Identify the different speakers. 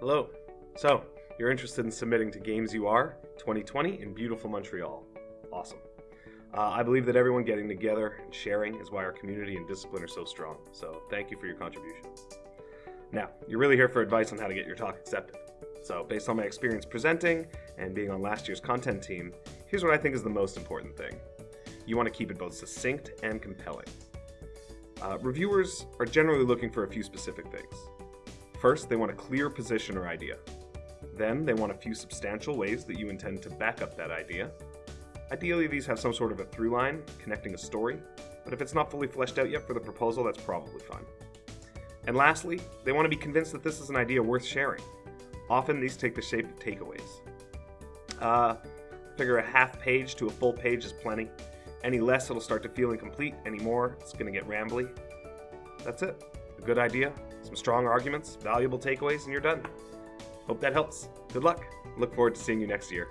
Speaker 1: Hello. So, you're interested in submitting to Games UR 2020 in beautiful Montreal. Awesome. Uh, I believe that everyone getting together and sharing is why our community and discipline are so strong. So, thank you for your contribution. Now, you're really here for advice on how to get your talk accepted. So, based on my experience presenting and being on last year's content team, here's what I think is the most important thing. You want to keep it both succinct and compelling. Uh, reviewers are generally looking for a few specific things. First, they want a clear position or idea. Then, they want a few substantial ways that you intend to back up that idea. Ideally, these have some sort of a through line connecting a story, but if it's not fully fleshed out yet for the proposal, that's probably fine. And lastly, they want to be convinced that this is an idea worth sharing. Often, these take the shape of takeaways. Uh, figure a half page to a full page is plenty. Any less, it'll start to feel incomplete. Any more, it's going to get rambly. That's it. A good idea, some strong arguments, valuable takeaways, and you're done. Hope that helps. Good luck. Look forward to seeing you next year.